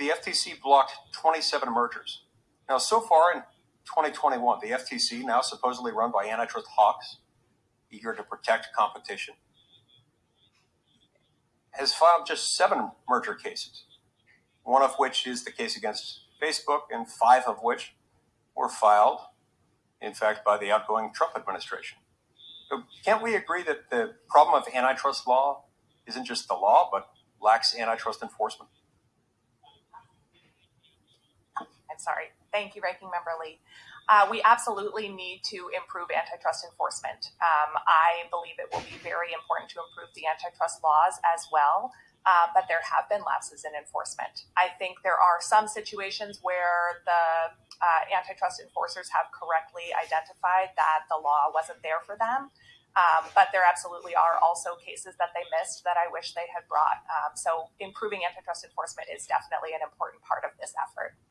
the FTC blocked 27 mergers. Now, so far in 2021, the FTC, now supposedly run by antitrust hawks, eager to protect competition, has filed just seven merger cases, one of which is the case against Facebook, and five of which were filed, in fact, by the outgoing Trump administration. So can't we agree that the problem of antitrust law isn't just the law, but lax antitrust enforcement? Sorry. Thank you, Ranking Member Lee. Uh, we absolutely need to improve antitrust enforcement. Um, I believe it will be very important to improve the antitrust laws as well, uh, but there have been lapses in enforcement. I think there are some situations where the uh, antitrust enforcers have correctly identified that the law wasn't there for them. Um, but there absolutely are also cases that they missed that I wish they had brought. Um, so improving antitrust enforcement is definitely an important part of this effort.